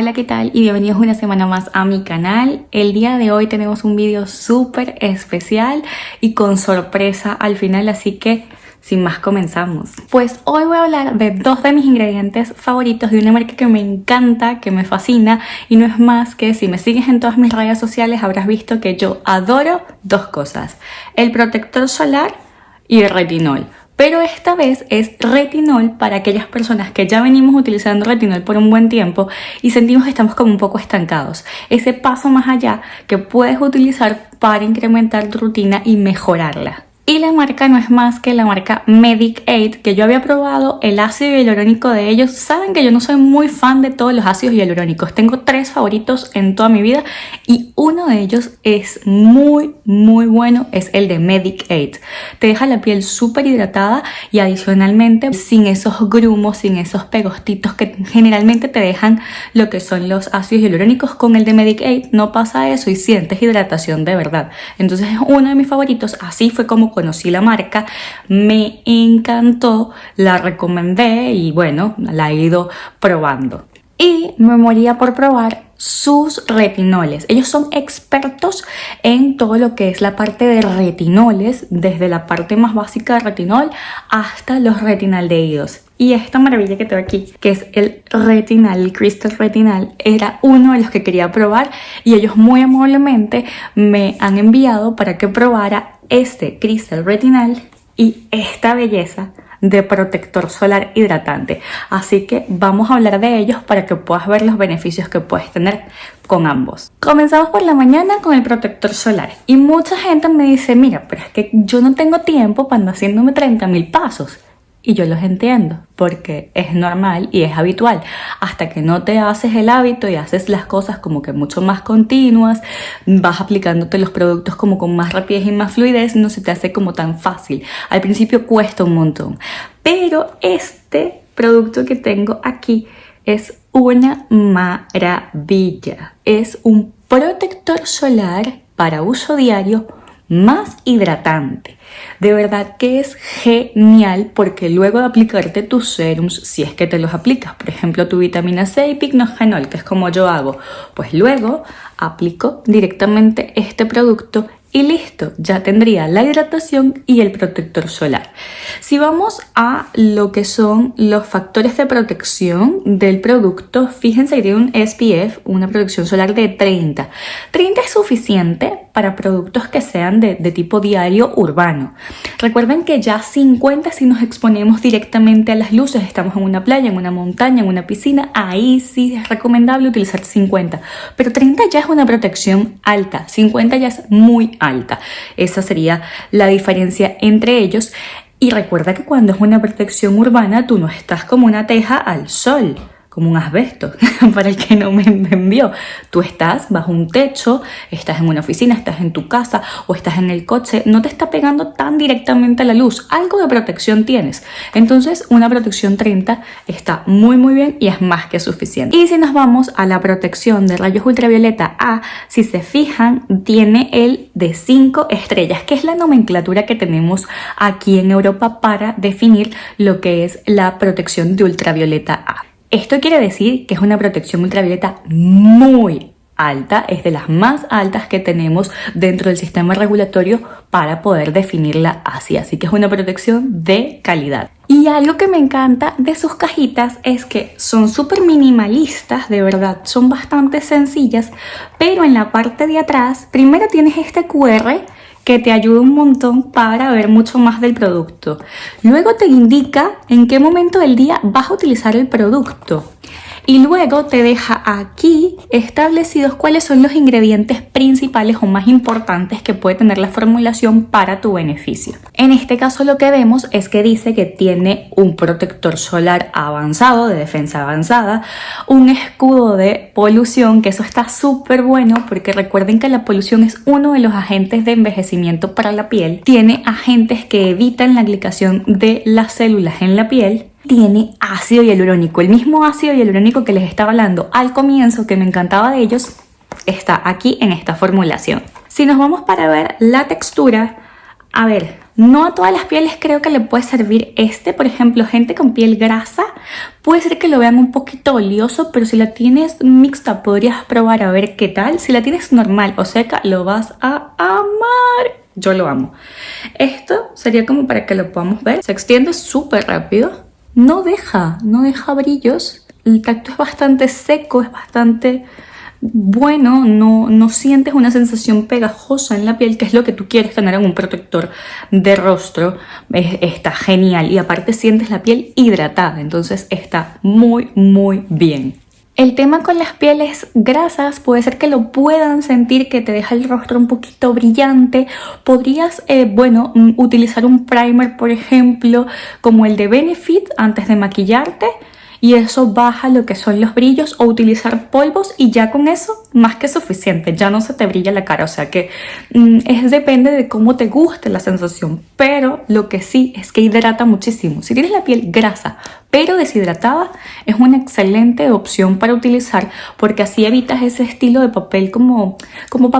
Hola, ¿qué tal? Y bienvenidos una semana más a mi canal. El día de hoy tenemos un vídeo súper especial y con sorpresa al final, así que sin más comenzamos. Pues hoy voy a hablar de dos de mis ingredientes favoritos de una marca que me encanta, que me fascina y no es más que si me sigues en todas mis redes sociales habrás visto que yo adoro dos cosas, el protector solar y el retinol pero esta vez es retinol para aquellas personas que ya venimos utilizando retinol por un buen tiempo y sentimos que estamos como un poco estancados. Ese paso más allá que puedes utilizar para incrementar tu rutina y mejorarla. Y la marca no es más que la marca Medic Aid, que yo había probado el ácido hialurónico de ellos. Saben que yo no soy muy fan de todos los ácidos hialurónicos. Tengo tres favoritos en toda mi vida y uno de ellos es muy, muy bueno. Es el de Medic Aid. Te deja la piel súper hidratada y adicionalmente sin esos grumos, sin esos pegostitos que generalmente te dejan lo que son los ácidos hialurónicos. Con el de Medic Aid no pasa eso y sientes hidratación de verdad. Entonces es uno de mis favoritos. Así fue como conocí la marca, me encantó, la recomendé y bueno, la he ido probando. Y me moría por probar sus retinoles. Ellos son expertos en todo lo que es la parte de retinoles, desde la parte más básica de retinol hasta los retinaldehídos. Y esta maravilla que tengo aquí, que es el retinal, el crystal retinal, era uno de los que quería probar y ellos muy amablemente me han enviado para que probara este cristal retinal y esta belleza de protector solar hidratante. Así que vamos a hablar de ellos para que puedas ver los beneficios que puedes tener con ambos. Comenzamos por la mañana con el protector solar y mucha gente me dice, mira, pero es que yo no tengo tiempo para haciéndome 30 mil pasos. Y yo los entiendo, porque es normal y es habitual. Hasta que no te haces el hábito y haces las cosas como que mucho más continuas, vas aplicándote los productos como con más rapidez y más fluidez, no se te hace como tan fácil. Al principio cuesta un montón. Pero este producto que tengo aquí es una maravilla. Es un protector solar para uso diario más hidratante. De verdad que es genial porque luego de aplicarte tus serums, si es que te los aplicas, por ejemplo tu vitamina C y pignogenol, que es como yo hago, pues luego aplico directamente este producto y listo, ya tendría la hidratación y el protector solar. Si vamos a lo que son los factores de protección del producto, fíjense que tiene un SPF, una protección solar de 30. 30 es suficiente para productos que sean de, tipo diario urbano. Recuerden que ya 50 si nos exponemos directamente a las luces, estamos en una playa, en una montaña, en una piscina, ahí sí es recomendable utilizar 50. Pero 30 ya es una protección alta, 50 ya es muy alta. Esa sería la diferencia entre ellos. Y recuerda que cuando es una protección urbana, tú no estás como una teja al sol como un asbesto, para el que no me entendió. Tú estás bajo un techo, estás en una oficina, estás en tu casa o estás en el coche, no te está pegando tan directamente a la luz, algo de protección tienes. Entonces una protección 30 está muy muy bien y es más que suficiente. Y si nos vamos a la protección de rayos ultravioleta A, si se fijan, tiene el de 5 estrellas, que es la nomenclatura que tenemos aquí en Europa para definir lo que es la protección de ultravioleta A. Esto quiere decir que es una protección ultravioleta muy alta, es de las más altas que tenemos dentro del sistema regulatorio para poder definirla así, así que es una protección de calidad. Y algo que me encanta de sus cajitas es que son súper minimalistas, de verdad, son bastante sencillas, pero en la parte de atrás primero tienes este QR que te ayuda un montón para ver mucho más del producto. Luego te indica en qué momento del día vas a utilizar el producto y luego te deja aquí establecidos cuáles son los ingredientes principales o más importantes que puede tener la formulación para tu beneficio. En este caso lo que vemos es que dice que tiene un protector solar avanzado, de defensa avanzada, un escudo de polución, que eso está súper bueno porque recuerden que la polución es uno de los agentes de envejecimiento para la piel. Tiene agentes que evitan la aplicación de las células en la piel tiene ácido hialurónico. El mismo ácido hialurónico que les estaba hablando al comienzo, que me encantaba de ellos, está aquí en esta formulación. Si nos vamos para ver la textura, a ver, No a todas las pieles creo que le puede servir este. Por ejemplo, gente con piel grasa puede ser que lo vean un poquito oleoso, pero si la tienes mixta podrías probar a ver qué tal. Si la tienes normal o seca, lo vas a amar. Yo lo amo. Esto sería como para que lo podamos ver. Se extiende súper rápido. No deja, no deja brillos. El tacto es bastante seco, es bastante bueno, no, no sientes una sensación pegajosa en la piel, que es lo que tú quieres tener en un protector de rostro. está genial y aparte sientes la piel hidratada, entonces está muy, muy bien. El tema con las pieles grasas puede ser que lo puedan sentir que te deja el rostro un poquito brillante. Podrías, eh, bueno, mm, utilizar un primer, por ejemplo, como el de Benefit antes de maquillarte y eso baja lo que son los brillos o utilizar polvos y ya con eso más que suficiente, ya no se te brilla la cara, o sea que mm, es depende de cómo te guste la sensación, pero lo que sí es que hidrata muchísimo. Si tienes la piel grasa pero deshidratada es una excelente opción para utilizar porque así evitas ese estilo de papel como, como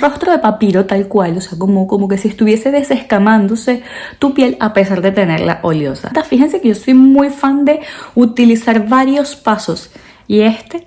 rostro de papiro tal cual, o sea, como, como que si estuviese desescamándose tu piel a pesar de tenerla oleosa. Fíjense que yo soy muy fan de utilizar varios pasos y este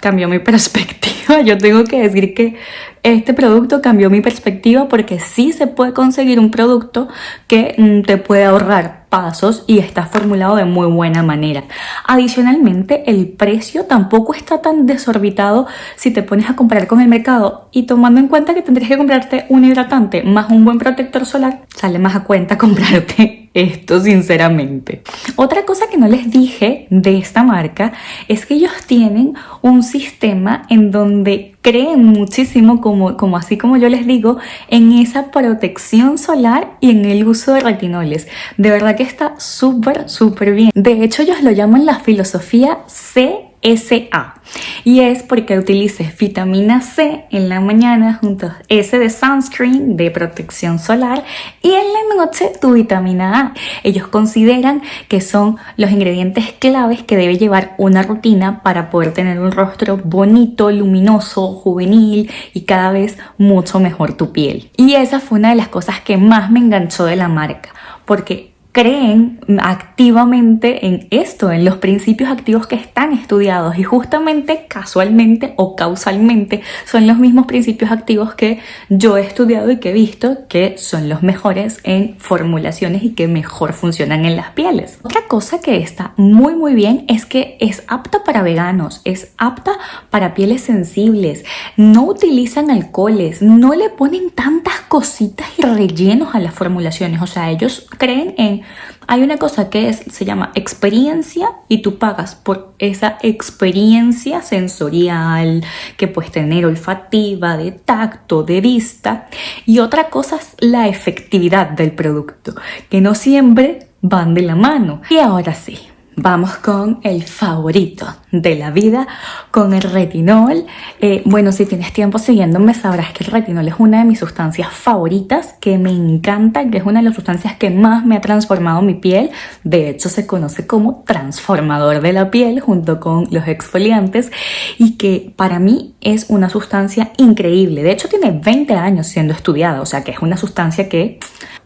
cambió mi perspectiva. Yo tengo que decir que este producto cambió mi perspectiva porque sí se puede conseguir un producto que mm, te puede ahorrar pasos y está formulado de muy buena manera. Adicionalmente, el precio tampoco está tan desorbitado si te pones a comparar con el mercado y tomando en cuenta que tendrías que comprarte un hidratante más un buen protector solar, sale más a cuenta comprarte esto sinceramente. Otra cosa que no les dije de esta marca es que ellos tienen un sistema en donde creen muchísimo, como, como así como yo les digo, en esa protección solar y en el uso de retinoles. De verdad que está súper, súper bien. De hecho, ellos lo llaman la filosofía C SA y es porque utilices vitamina C en la mañana junto a S de sunscreen de protección solar y en la noche tu vitamina A. Ellos consideran que son los ingredientes claves que debe llevar una rutina para poder tener un rostro bonito, luminoso, juvenil y cada vez mucho mejor tu piel. Y esa fue una de las cosas que más me enganchó de la marca porque creen activamente en esto, en los principios activos que están estudiados. Y justamente casualmente o causalmente son los mismos principios activos que yo he estudiado y que he visto que son los mejores en formulaciones y que mejor funcionan en las pieles. Otra cosa que está muy muy bien es que es apta para veganos, es apta para pieles sensibles, no utilizan alcoholes, no le ponen tantas cositas y rellenos a las formulaciones, o sea, ellos creen en hay una cosa que se llama experiencia y tú pagas por esa experiencia sensorial que puedes tener olfativa, de tacto, de vista. Y otra cosa es la efectividad del producto, que no siempre van de la mano. Y ahora sí, Vamos con el favorito de la vida, con el retinol. Eh, bueno, si tienes tiempo siguiéndome sabrás que el retinol es una de mis sustancias favoritas, que me encanta, que es una de las sustancias que más me ha transformado mi piel. De hecho, se conoce como transformador de la piel junto con los exfoliantes y que para mí es una sustancia increíble. De hecho, tiene 20 años siendo estudiada, o sea que es una sustancia que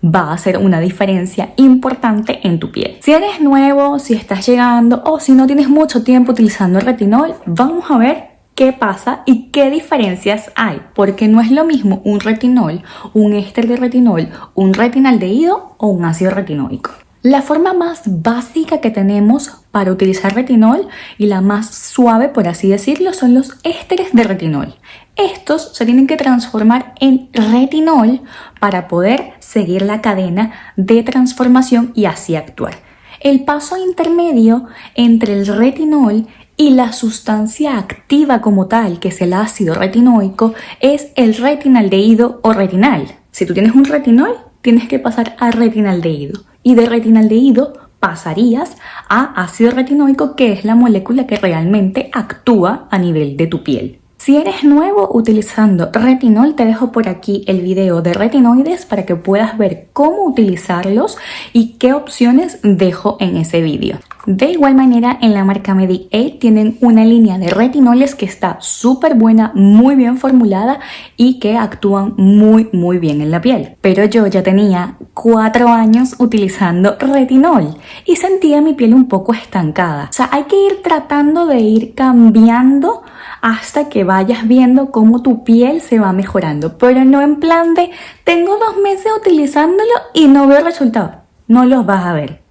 va a hacer una diferencia importante en tu piel. Si eres nuevo, si estás llegando o si no tienes mucho tiempo utilizando el retinol, vamos a ver qué pasa y qué diferencias hay, porque no es lo mismo un retinol, un éster de retinol, un retinaldehído o un ácido retinóico. La forma más básica que tenemos para utilizar retinol y la más suave, por así decirlo, son los ésteres de retinol. Estos se tienen que transformar en retinol para poder seguir la cadena de transformación y así actuar. El paso intermedio entre el retinol y la sustancia activa como tal, que es el ácido retinoico, es el retinaldehído o retinal. Si tú tienes un retinol, tienes que pasar a retinaldehído y de retinaldehído pasarías a ácido retinoico que es la molécula que realmente actúa a nivel de tu piel. Si eres nuevo utilizando retinol, te dejo por aquí el video de retinoides para que puedas ver cómo utilizarlos y qué opciones dejo en ese vídeo. De igual manera, en la marca Medicaid tienen una línea de retinoles que está súper buena, muy bien formulada y que actúan muy, muy bien en la piel. Pero yo ya tenía cuatro años utilizando retinol y sentía mi piel un poco estancada. O sea, hay que ir tratando de ir cambiando hasta que vayas viendo cómo tu piel se va mejorando, pero no en plan de tengo dos meses utilizándolo y no veo resultados. No los vas a ver.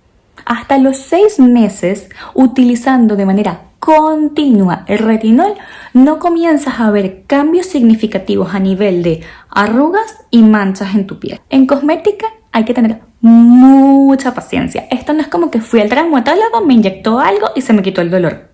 Hasta los seis meses utilizando de manera continua el retinol, no comienzas a ver cambios significativos a nivel de arrugas y manchas en tu piel. En cosmética hay que tener mucha paciencia. Esto no es como que fui al dermatólogo, me inyectó algo y se me quitó el dolor.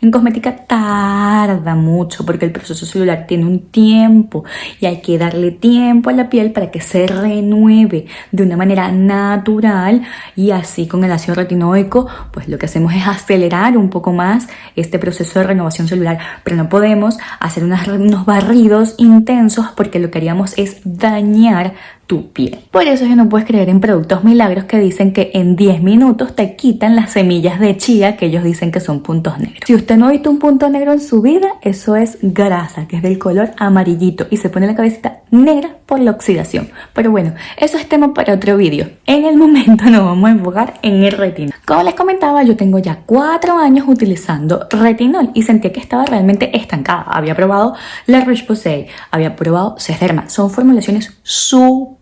En cosmética tarda mucho porque el proceso celular tiene un tiempo y hay que darle tiempo a la piel para que se renueve de una manera natural y así con el ácido retinoico pues lo que hacemos es acelerar un poco más este proceso de renovación celular. Pero no podemos hacer unos barridos intensos porque lo que haríamos es dañar tu piel. Por eso ya no puedes creer en productos milagros que dicen que en 10 minutos te quitan las semillas de chía que ellos dicen que son puntos negros. Si usted no ha visto un punto negro en su vida, eso es grasa, que es del color amarillito y se pone la cabecita negra por la oxidación. Pero bueno, eso es tema para otro vídeo. En el momento nos vamos a enfocar en el retinol. Como les comentaba, yo tengo ya 4 años utilizando retinol y sentía que estaba realmente estancada. Había probado la Roche-Posay, había probado Cederma. Son formulaciones súper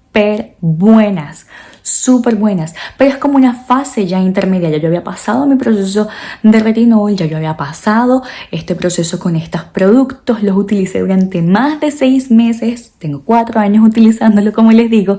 buenas, súper buenas, pero es como una fase ya intermedia, ya yo había pasado mi proceso de retinol, ya yo había pasado este proceso con estos productos, los utilicé durante más de seis meses, tengo cuatro años utilizándolo como les digo,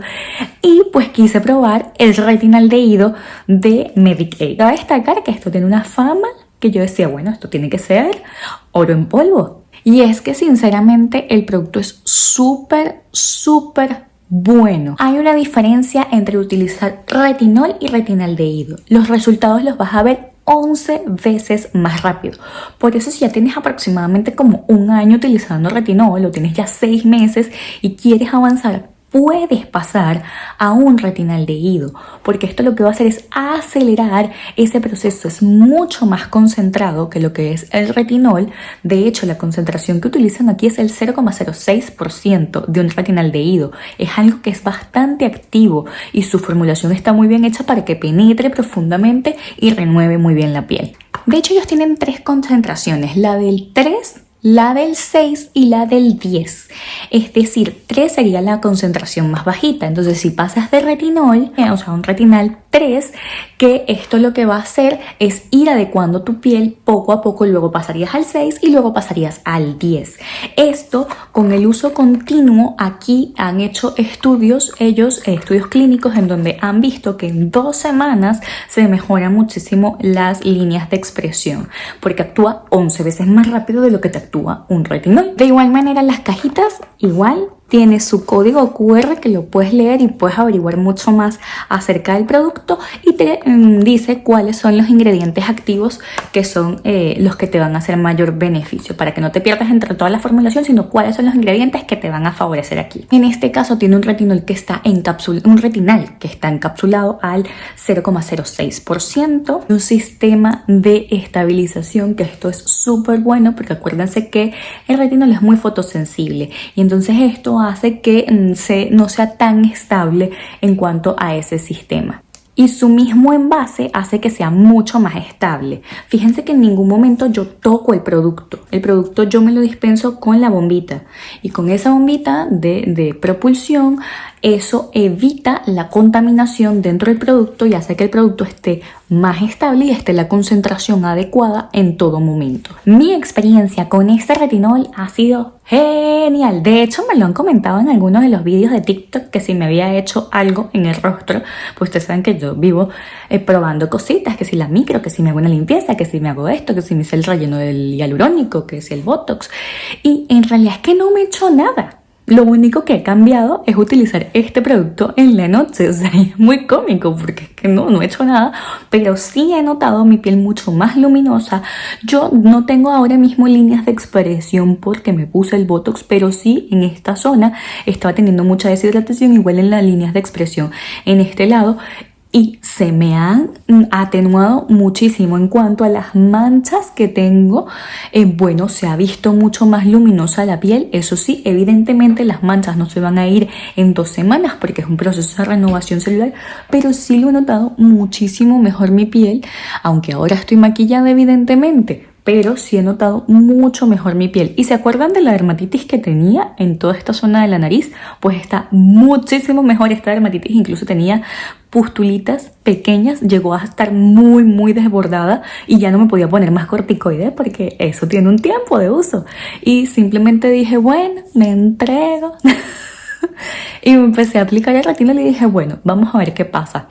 y pues quise probar el retinaldehído de Medicaid. Cabe destacar que esto tiene una fama que yo decía, bueno, esto tiene que ser oro en polvo. Y es que sinceramente el producto es súper, súper bueno, hay una diferencia entre utilizar retinol y retinaldehído. Los resultados los vas a ver 11 veces más rápido. Por eso si ya tienes aproximadamente como un año utilizando retinol o tienes ya 6 meses y quieres avanzar puedes pasar a un retinaldehído, porque esto lo que va a hacer es acelerar ese proceso, es mucho más concentrado que lo que es el retinol, de hecho la concentración que utilizan aquí es el 0,06% de un retinaldehído, es algo que es bastante activo y su formulación está muy bien hecha para que penetre profundamente y renueve muy bien la piel. De hecho ellos tienen tres concentraciones, la del 3 la del 6 y la del 10. Es decir, 3 sería la concentración más bajita. Entonces, si pasas de retinol, o sea, un retinal 3, que esto lo que va a hacer es ir adecuando tu piel poco a poco, luego pasarías al 6 y luego pasarías al 10. Esto con el uso continuo, aquí han hecho estudios, ellos, estudios clínicos en donde han visto que en dos semanas se mejoran muchísimo las líneas de expresión, porque actúa 11 veces más rápido de lo que te actúa un retinol. De igual manera, las cajitas igual tiene su código QR que lo puedes leer y puedes averiguar mucho más acerca del producto y te mm, dice cuáles son los ingredientes activos que son eh, los que te van a hacer mayor beneficio para que no te pierdas entre toda la formulación sino cuáles son los ingredientes que te van a favorecer aquí. En este caso tiene un retinol que está encapsulado, un retinal que está encapsulado al 0,06%, un sistema de estabilización que esto es súper bueno porque acuérdense que el retinol es muy fotosensible y entonces esto hace que mm, se, no sea tan estable en cuanto a ese sistema y su mismo envase hace que sea mucho más estable. Fíjense que en ningún momento yo toco el producto. El producto yo me lo dispenso con la bombita y con esa bombita de, de propulsión eso evita la contaminación dentro del producto y hace que el producto esté más estable y esté la concentración adecuada en todo momento. Mi experiencia con este retinol ha sido genial. De hecho, me lo han comentado en algunos de los vídeos de TikTok que si me había hecho algo en el rostro, pues ustedes saben que yo vivo eh, probando cositas, que si la micro, que si me hago una limpieza, que si me hago esto, que si me hice el relleno del hialurónico, que si el Botox. Y en realidad es que no me he hecho nada. Lo único que he cambiado es utilizar este producto en la noche, o sea, es muy cómico porque es que no, no he hecho nada, pero sí he notado mi piel mucho más luminosa. Yo no tengo ahora mismo líneas de expresión porque me puse el Botox, pero sí en esta zona estaba teniendo mucha deshidratación, igual en las líneas de expresión en este lado y se me han atenuado muchísimo en cuanto a las manchas que tengo. Eh, bueno, se ha visto mucho más luminosa la piel. Eso sí, evidentemente las manchas no se van a ir en dos semanas porque es un proceso de renovación celular, pero sí lo he notado muchísimo mejor mi piel, aunque ahora estoy maquillada evidentemente, pero sí he notado mucho mejor mi piel. ¿Y se acuerdan de la dermatitis que tenía en toda esta zona de la nariz? Pues está muchísimo mejor esta dermatitis, incluso tenía pustulitas pequeñas, llegó a estar muy muy desbordada y ya no me podía poner más corticoides porque eso tiene un tiempo de uso. Y simplemente dije, bueno, me entrego. y me empecé a aplicar el retina y le dije, bueno, vamos a ver qué pasa.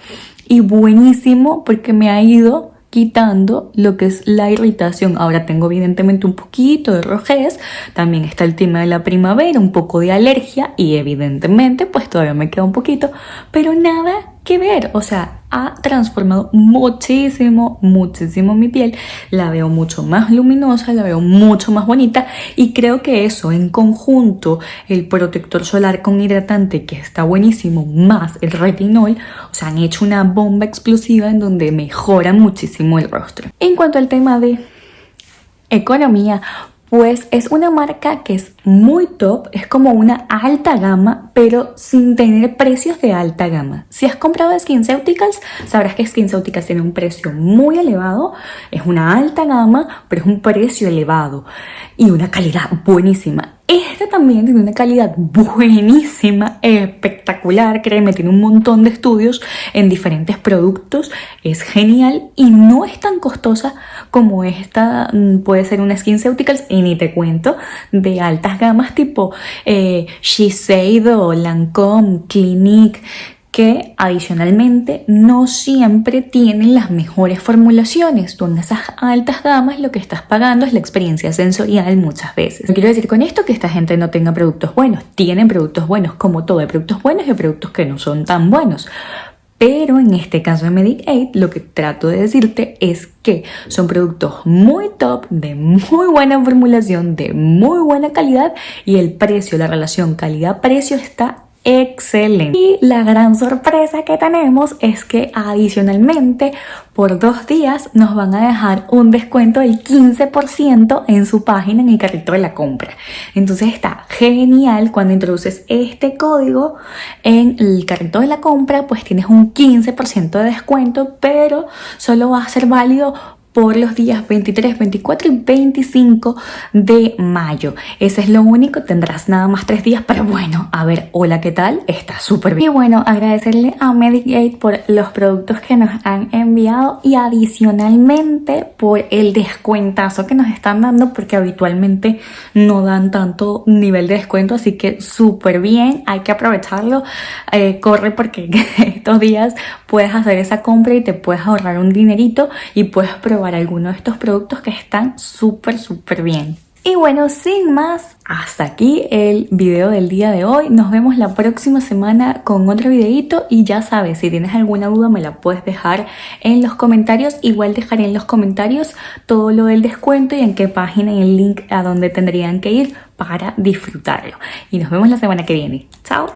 Y buenísimo porque me ha ido quitando lo que es la irritación. Ahora tengo evidentemente un poquito de rojez, también está el tema de la primavera, un poco de alergia y evidentemente pues todavía me queda un poquito, pero nada que ver, o sea, ha transformado muchísimo, muchísimo mi piel, la veo mucho más luminosa, la veo mucho más bonita. Y creo que eso en conjunto, el protector solar con hidratante que está buenísimo, más el retinol, o sea, han hecho una bomba explosiva en donde mejora muchísimo el rostro. En cuanto al tema de economía, pues es una marca que es muy top, es como una alta gama, pero sin tener precios de alta gama. Si has comprado SkinCeuticals, sabrás que SkinCeuticals tiene un precio muy elevado, es una alta gama, pero es un precio elevado y una calidad buenísima. Este también tiene una calidad buenísima, espectacular, créeme, tiene un montón de estudios en diferentes productos, es genial y no es tan costosa como esta, mm, puede ser una SkinCeuticals y ni te cuento, de altas gamas tipo eh, Shiseido, Lancome, Clinique, que adicionalmente no siempre tienen las mejores formulaciones. Tú en esas altas gamas lo que estás pagando es la experiencia sensorial muchas veces. No quiero decir con esto que esta gente no tenga productos buenos. Tienen productos buenos, como todo, hay productos buenos y productos que no son tan buenos. Pero en este caso de Medicaid, lo que trato de decirte es que son productos muy top, de muy buena formulación, de muy buena calidad y el precio, la relación calidad-precio está excelente. Y la gran sorpresa que tenemos es que adicionalmente por dos días nos van a dejar un descuento del 15% en su página en el carrito de la compra. Entonces está genial cuando introduces este código en el carrito de la compra, pues tienes un 15% de descuento, pero solo va a ser válido por los días 23, 24 y 25 de mayo. Ese es lo único, tendrás nada más tres días, pero bueno, a ver, hola, ¿qué tal? Está súper bien. Y bueno, agradecerle a Medicate por los productos que nos han enviado y adicionalmente por el descuentazo que nos están dando porque habitualmente no dan tanto nivel de descuento, así que súper bien, hay que aprovecharlo. Eh, corre porque estos días puedes hacer esa compra y te puedes ahorrar un dinerito y puedes probar alguno de estos productos que están súper, súper bien. Y bueno, sin más, hasta aquí el video del día de hoy. Nos vemos la próxima semana con otro videito y ya sabes, si tienes alguna duda me la puedes dejar en los comentarios. Igual dejaré en los comentarios todo lo del descuento y en qué página y el link a donde tendrían que ir para disfrutarlo. Y nos vemos la semana que viene. Chao.